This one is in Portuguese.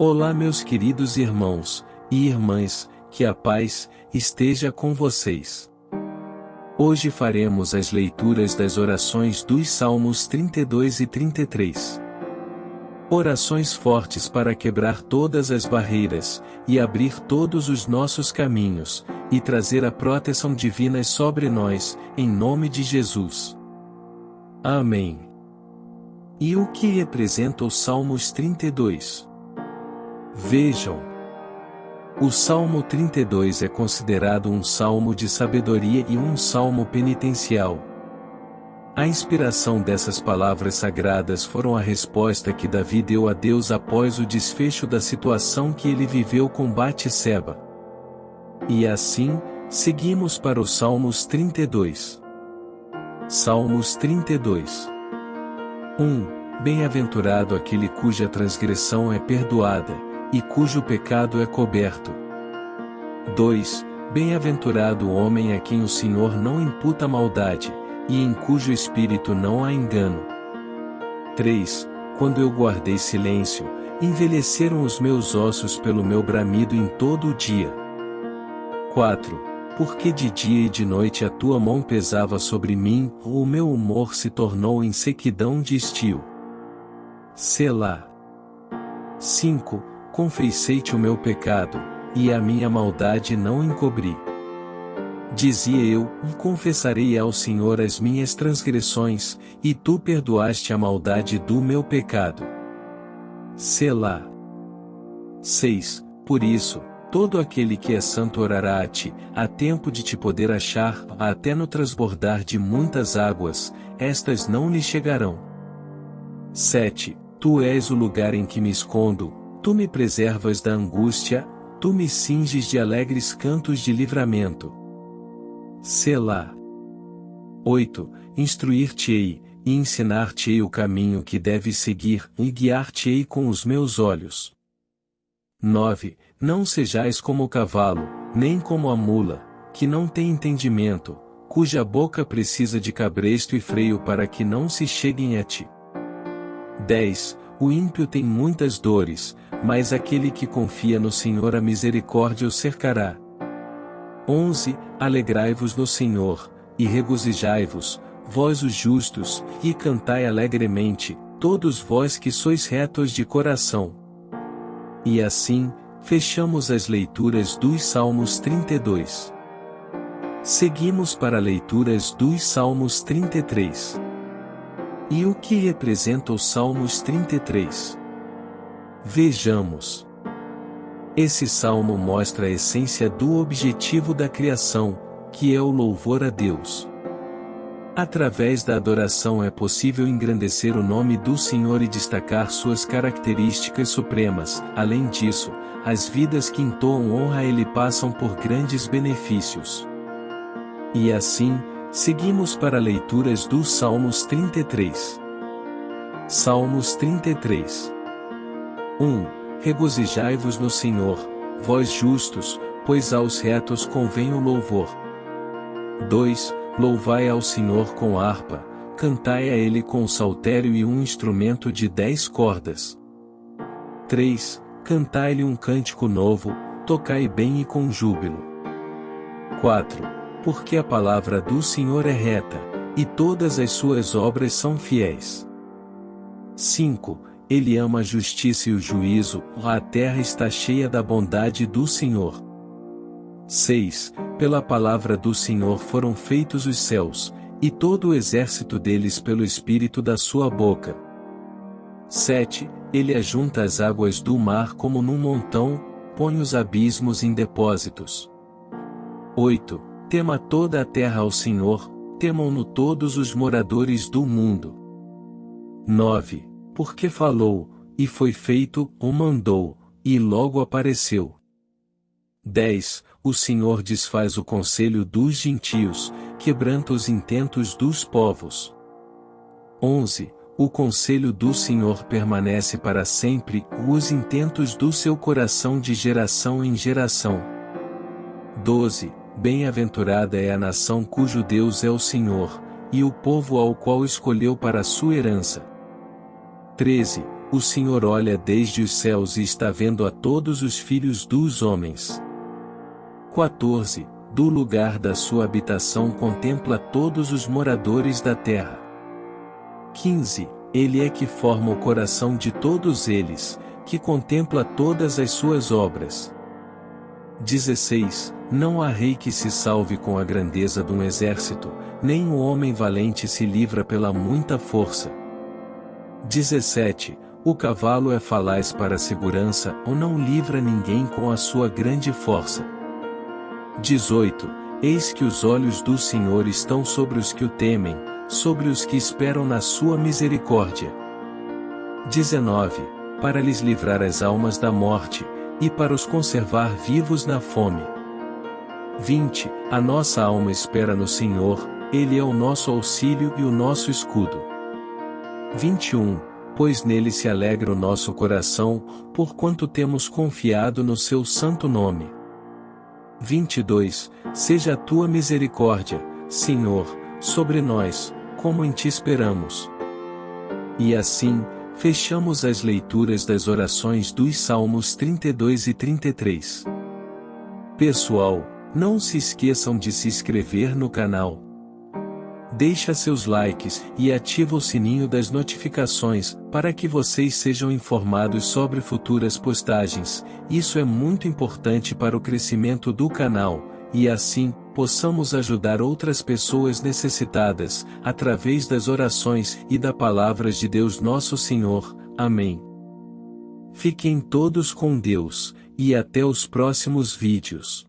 Olá, meus queridos irmãos e irmãs, que a paz esteja com vocês. Hoje faremos as leituras das orações dos Salmos 32 e 33. Orações fortes para quebrar todas as barreiras e abrir todos os nossos caminhos e trazer a proteção divina sobre nós, em nome de Jesus. Amém. E o que representa o Salmos 32? Vejam. O Salmo 32 é considerado um salmo de sabedoria e um salmo penitencial. A inspiração dessas palavras sagradas foram a resposta que Davi deu a Deus após o desfecho da situação que ele viveu com Bate-seba. E assim, seguimos para os Salmos 32. Salmos 32 1. Bem-aventurado aquele cuja transgressão é perdoada e cujo pecado é coberto. 2. Bem-aventurado o homem a quem o Senhor não imputa maldade, e em cujo espírito não há engano. 3. Quando eu guardei silêncio, envelheceram os meus ossos pelo meu bramido em todo o dia. 4. Porque de dia e de noite a tua mão pesava sobre mim, o meu humor se tornou em sequidão de estio. Selá. 5 confessei-te o meu pecado, e a minha maldade não encobri. Dizia eu, e confessarei ao Senhor as minhas transgressões, e tu perdoaste a maldade do meu pecado. Selá. 6. Por isso, todo aquele que é santo orará a ti, a tempo de te poder achar, até no transbordar de muitas águas, estas não lhe chegarão. 7. Tu és o lugar em que me escondo, Tu me preservas da angústia, tu me cinges de alegres cantos de livramento. Selá. 8. Instruir-te-ei, e ensinar-te-ei o caminho que deves seguir, e guiar-te-ei com os meus olhos. 9. Não sejais como o cavalo, nem como a mula, que não tem entendimento, cuja boca precisa de cabresto e freio para que não se cheguem a ti. 10. O ímpio tem muitas dores, mas aquele que confia no Senhor a misericórdia o cercará. 11. Alegrai-vos no Senhor, e regozijai-vos, vós os justos, e cantai alegremente, todos vós que sois retos de coração. E assim, fechamos as leituras dos Salmos 32. Seguimos para leituras dos Salmos 33. E o que representa os Salmos 33? Vejamos. Esse salmo mostra a essência do objetivo da criação, que é o louvor a Deus. Através da adoração é possível engrandecer o nome do Senhor e destacar suas características supremas. Além disso, as vidas que entoam honra a Ele passam por grandes benefícios. E assim, Seguimos para leituras dos Salmos 33. Salmos 33. 1. Regozijai-vos no Senhor, vós justos, pois aos retos convém o louvor. 2. Louvai ao Senhor com harpa, cantai a Ele com saltério e um instrumento de dez cordas. 3. Cantai-lhe um cântico novo, tocai bem e com júbilo. 4 porque a palavra do Senhor é reta, e todas as suas obras são fiéis. 5. Ele ama a justiça e o juízo, a terra está cheia da bondade do Senhor. 6. Pela palavra do Senhor foram feitos os céus, e todo o exército deles pelo espírito da sua boca. 7. Ele ajunta as águas do mar como num montão, põe os abismos em depósitos. 8. Tema toda a terra ao Senhor, temam-no todos os moradores do mundo. 9. Porque falou, e foi feito, o mandou, e logo apareceu. 10. O Senhor desfaz o conselho dos gentios, quebranta os intentos dos povos. 11. O conselho do Senhor permanece para sempre, os intentos do seu coração de geração em geração. 12. Bem-aventurada é a nação cujo Deus é o Senhor, e o povo ao qual escolheu para sua herança. 13. o Senhor olha desde os céus e está vendo a todos os filhos dos homens. 14. Do lugar da sua habitação contempla todos os moradores da terra. 15. Ele é que forma o coração de todos eles, que contempla todas as suas obras. 16. Não há rei que se salve com a grandeza de um exército, nem o homem valente se livra pela muita força. 17. O cavalo é falaz para a segurança ou não livra ninguém com a sua grande força. 18. Eis que os olhos do Senhor estão sobre os que o temem, sobre os que esperam na sua misericórdia. 19. Para lhes livrar as almas da morte, e para os conservar vivos na fome. 20. A nossa alma espera no Senhor, Ele é o nosso auxílio e o nosso escudo. 21. Pois nele se alegra o nosso coração, porquanto temos confiado no seu santo nome. 22. Seja a tua misericórdia, Senhor, sobre nós, como em ti esperamos. E assim, fechamos as leituras das orações dos Salmos 32 e 33. Pessoal, não se esqueçam de se inscrever no canal. Deixa seus likes e ativa o sininho das notificações para que vocês sejam informados sobre futuras postagens. Isso é muito importante para o crescimento do canal e assim possamos ajudar outras pessoas necessitadas, através das orações e da palavras de Deus Nosso Senhor. Amém. Fiquem todos com Deus, e até os próximos vídeos.